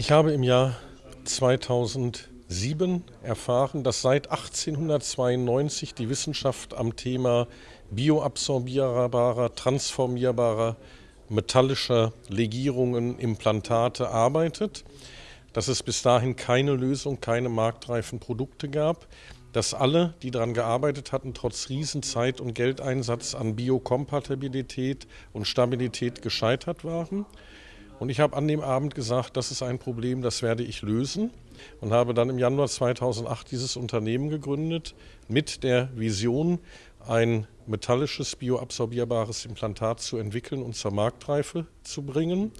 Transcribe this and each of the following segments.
Ich habe im Jahr 2007 erfahren, dass seit 1892 die Wissenschaft am Thema bioabsorbierbarer, transformierbarer, metallischer Legierungen, Implantate arbeitet, dass es bis dahin keine Lösung, keine marktreifen Produkte gab, dass alle, die daran gearbeitet hatten, trotz Riesenzeit und Geldeinsatz an Biokompatibilität und Stabilität gescheitert waren. Und ich habe an dem Abend gesagt, das ist ein Problem, das werde ich lösen und habe dann im Januar 2008 dieses Unternehmen gegründet mit der Vision, ein metallisches, bioabsorbierbares Implantat zu entwickeln und zur Marktreife zu bringen.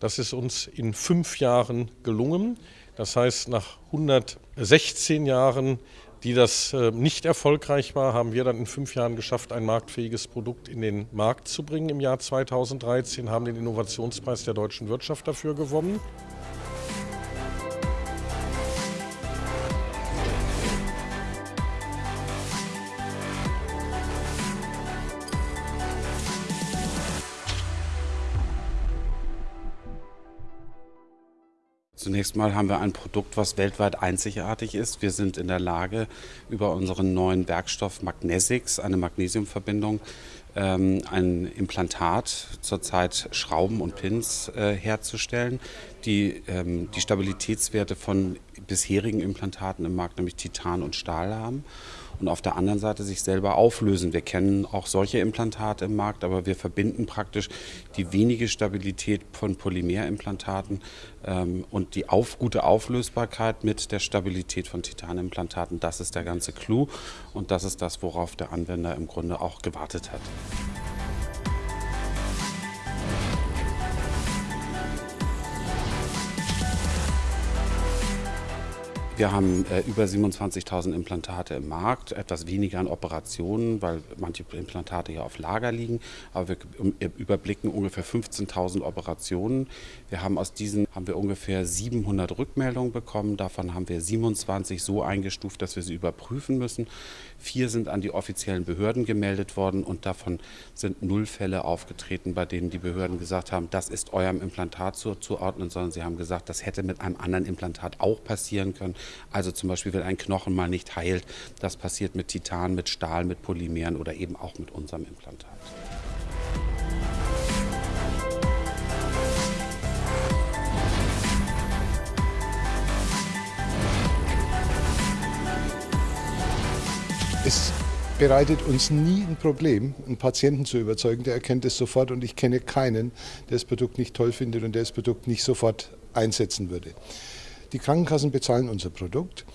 Das ist uns in fünf Jahren gelungen. Das heißt, nach 116 Jahren die das äh, nicht erfolgreich war, haben wir dann in fünf Jahren geschafft, ein marktfähiges Produkt in den Markt zu bringen im Jahr 2013, haben den Innovationspreis der deutschen Wirtschaft dafür gewonnen. Zunächst mal haben wir ein Produkt, was weltweit einzigartig ist. Wir sind in der Lage, über unseren neuen Werkstoff Magnesix, eine Magnesiumverbindung, ähm, ein Implantat, zurzeit Schrauben und Pins äh, herzustellen, die ähm, die Stabilitätswerte von bisherigen Implantaten im Markt, nämlich Titan und Stahl haben und auf der anderen Seite sich selber auflösen. Wir kennen auch solche Implantate im Markt, aber wir verbinden praktisch die wenige Stabilität von Polymerimplantaten ähm, und die auf, gute Auflösbarkeit mit der Stabilität von Titanimplantaten. Das ist der ganze Clou und das ist das, worauf der Anwender im Grunde auch gewartet hat. Wir haben äh, über 27.000 Implantate im Markt, etwas weniger an Operationen, weil manche Implantate ja auf Lager liegen, aber wir überblicken ungefähr 15.000 Operationen. Wir haben aus diesen haben wir ungefähr 700 Rückmeldungen bekommen, davon haben wir 27 so eingestuft, dass wir sie überprüfen müssen. Vier sind an die offiziellen Behörden gemeldet worden und davon sind null Fälle aufgetreten, bei denen die Behörden gesagt haben, das ist eurem Implantat zuzuordnen, sondern sie haben gesagt, das hätte mit einem anderen Implantat auch passieren können. Also zum Beispiel, wenn ein Knochen mal nicht heilt, das passiert mit Titan, mit Stahl, mit Polymeren oder eben auch mit unserem Implantat. Es bereitet uns nie ein Problem, einen Patienten zu überzeugen, der erkennt es sofort und ich kenne keinen, der das Produkt nicht toll findet und der das Produkt nicht sofort einsetzen würde. Die Krankenkassen bezahlen unser Produkt.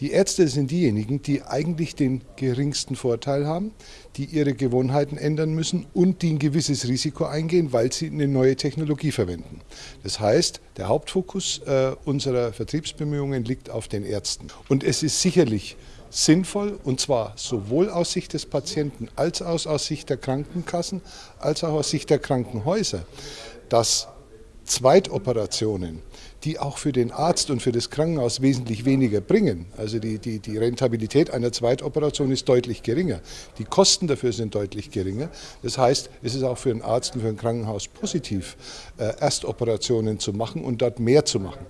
Die Ärzte sind diejenigen, die eigentlich den geringsten Vorteil haben, die ihre Gewohnheiten ändern müssen und die ein gewisses Risiko eingehen, weil sie eine neue Technologie verwenden. Das heißt, der Hauptfokus äh, unserer Vertriebsbemühungen liegt auf den Ärzten. Und es ist sicherlich sinnvoll, und zwar sowohl aus Sicht des Patienten als auch aus Sicht der Krankenkassen, als auch aus Sicht der Krankenhäuser, dass Zweitoperationen, die auch für den Arzt und für das Krankenhaus wesentlich weniger bringen. Also die, die, die Rentabilität einer Zweitoperation ist deutlich geringer. Die Kosten dafür sind deutlich geringer. Das heißt, es ist auch für den Arzt und für ein Krankenhaus positiv, äh, Erstoperationen zu machen und dort mehr zu machen.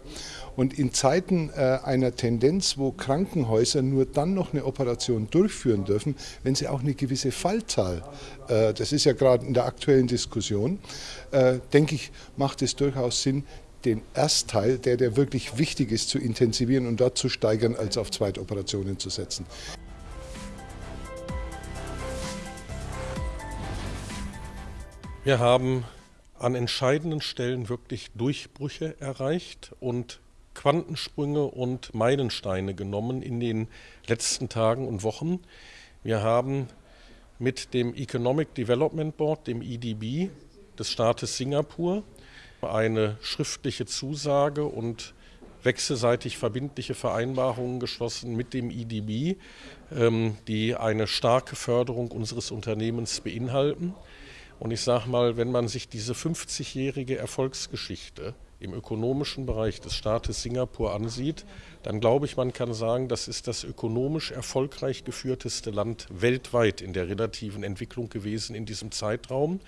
Und in Zeiten äh, einer Tendenz, wo Krankenhäuser nur dann noch eine Operation durchführen dürfen, wenn sie auch eine gewisse Fallzahl, äh, das ist ja gerade in der aktuellen Diskussion, denke ich, macht es durchaus Sinn, den Erstteil, der, der wirklich wichtig ist, zu intensivieren und dort zu steigern, als auf Zweitoperationen zu setzen. Wir haben an entscheidenden Stellen wirklich Durchbrüche erreicht und Quantensprünge und Meilensteine genommen in den letzten Tagen und Wochen. Wir haben mit dem Economic Development Board, dem EDB des Staates Singapur, eine schriftliche Zusage und wechselseitig verbindliche Vereinbarungen geschlossen mit dem EDB, ähm, die eine starke Förderung unseres Unternehmens beinhalten. Und ich sage mal, wenn man sich diese 50-jährige Erfolgsgeschichte im ökonomischen Bereich des Staates Singapur ansieht, dann glaube ich, man kann sagen, das ist das ökonomisch erfolgreich geführteste Land weltweit in der relativen Entwicklung gewesen in diesem Zeitraum.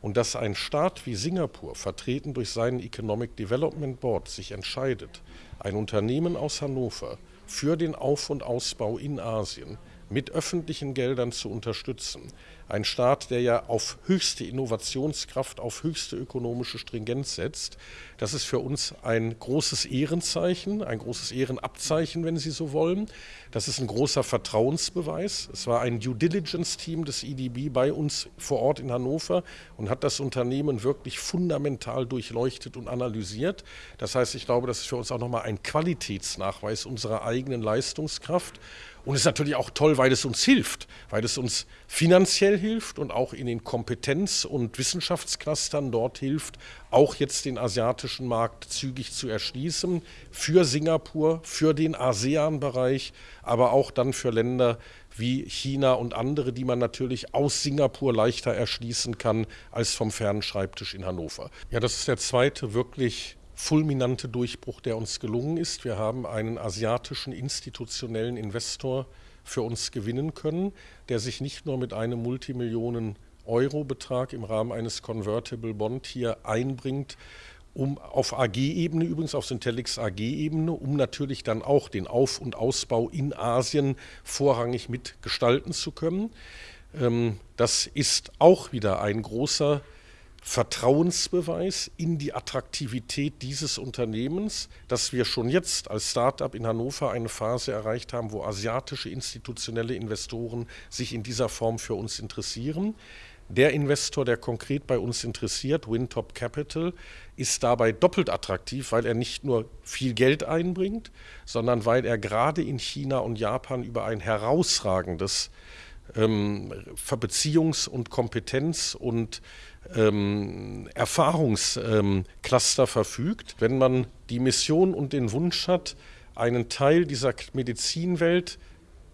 Und dass ein Staat wie Singapur, vertreten durch seinen Economic Development Board, sich entscheidet, ein Unternehmen aus Hannover für den Auf- und Ausbau in Asien mit öffentlichen Geldern zu unterstützen. Ein Staat, der ja auf höchste Innovationskraft, auf höchste ökonomische Stringenz setzt. Das ist für uns ein großes Ehrenzeichen, ein großes Ehrenabzeichen, wenn Sie so wollen. Das ist ein großer Vertrauensbeweis. Es war ein Due Diligence-Team des EDB bei uns vor Ort in Hannover und hat das Unternehmen wirklich fundamental durchleuchtet und analysiert. Das heißt, ich glaube, das ist für uns auch nochmal ein Qualitätsnachweis unserer eigenen Leistungskraft. Und es ist natürlich auch toll, weil es uns hilft, weil es uns finanziell hilft und auch in den Kompetenz- und Wissenschaftsclustern dort hilft, auch jetzt den asiatischen Markt zügig zu erschließen, für Singapur, für den ASEAN-Bereich, aber auch dann für Länder wie China und andere, die man natürlich aus Singapur leichter erschließen kann als vom fernen Schreibtisch in Hannover. Ja, das ist der zweite wirklich fulminante Durchbruch, der uns gelungen ist. Wir haben einen asiatischen institutionellen Investor für uns gewinnen können, der sich nicht nur mit einem Multimillionen Euro-Betrag im Rahmen eines Convertible Bond hier einbringt, um auf AG-Ebene, übrigens auf Syntelix AG-Ebene, um natürlich dann auch den Auf- und Ausbau in Asien vorrangig mitgestalten zu können. Ähm, das ist auch wieder ein großer Vertrauensbeweis in die Attraktivität dieses Unternehmens, dass wir schon jetzt als Start-up in Hannover eine Phase erreicht haben, wo asiatische institutionelle Investoren sich in dieser Form für uns interessieren. Der Investor, der konkret bei uns interessiert, Wintop Capital, ist dabei doppelt attraktiv, weil er nicht nur viel Geld einbringt, sondern weil er gerade in China und Japan über ein herausragendes ähm, Beziehungs- und Kompetenz- und ähm, Erfahrungscluster verfügt. Wenn man die Mission und den Wunsch hat, einen Teil dieser Medizinwelt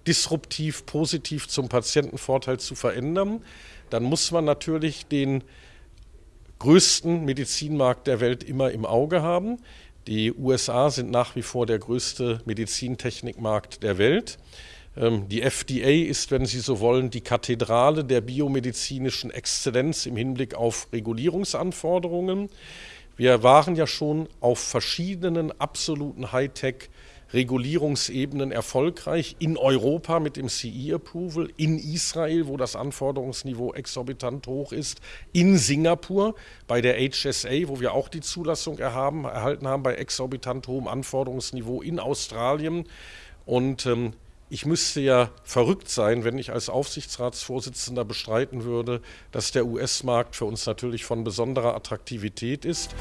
disruptiv, positiv zum Patientenvorteil zu verändern, dann muss man natürlich den größten Medizinmarkt der Welt immer im Auge haben. Die USA sind nach wie vor der größte Medizintechnikmarkt der Welt. Ähm, die FDA ist, wenn Sie so wollen, die Kathedrale der biomedizinischen Exzellenz im Hinblick auf Regulierungsanforderungen. Wir waren ja schon auf verschiedenen absoluten Hightech- Regulierungsebenen erfolgreich in Europa mit dem CE-Approval, in Israel, wo das Anforderungsniveau exorbitant hoch ist, in Singapur bei der HSA, wo wir auch die Zulassung erhaben, erhalten haben bei exorbitant hohem Anforderungsniveau, in Australien. Und ähm, ich müsste ja verrückt sein, wenn ich als Aufsichtsratsvorsitzender bestreiten würde, dass der US-Markt für uns natürlich von besonderer Attraktivität ist.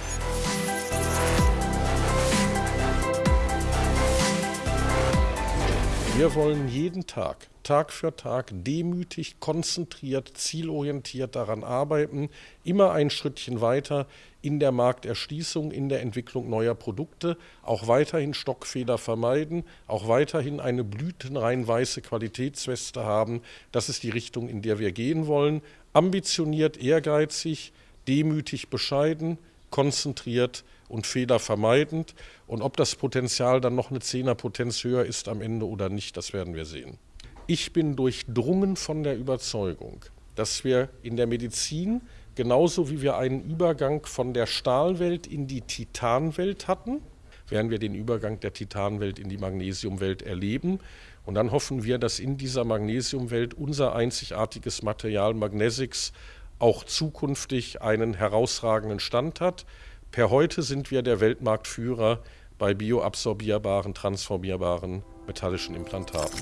Wir wollen jeden Tag, Tag für Tag, demütig, konzentriert, zielorientiert daran arbeiten, immer ein Schrittchen weiter in der Markterschließung, in der Entwicklung neuer Produkte, auch weiterhin Stockfehler vermeiden, auch weiterhin eine blütenrein weiße Qualitätsweste haben. Das ist die Richtung, in der wir gehen wollen. Ambitioniert, ehrgeizig, demütig, bescheiden, konzentriert und fehlervermeidend. Und ob das Potenzial dann noch eine Zehnerpotenz höher ist am Ende oder nicht, das werden wir sehen. Ich bin durchdrungen von der Überzeugung, dass wir in der Medizin genauso wie wir einen Übergang von der Stahlwelt in die Titanwelt hatten, werden wir den Übergang der Titanwelt in die Magnesiumwelt erleben. Und dann hoffen wir, dass in dieser Magnesiumwelt unser einzigartiges Material Magnesix auch zukünftig einen herausragenden Stand hat. Per heute sind wir der Weltmarktführer bei bioabsorbierbaren, transformierbaren metallischen Implantaten.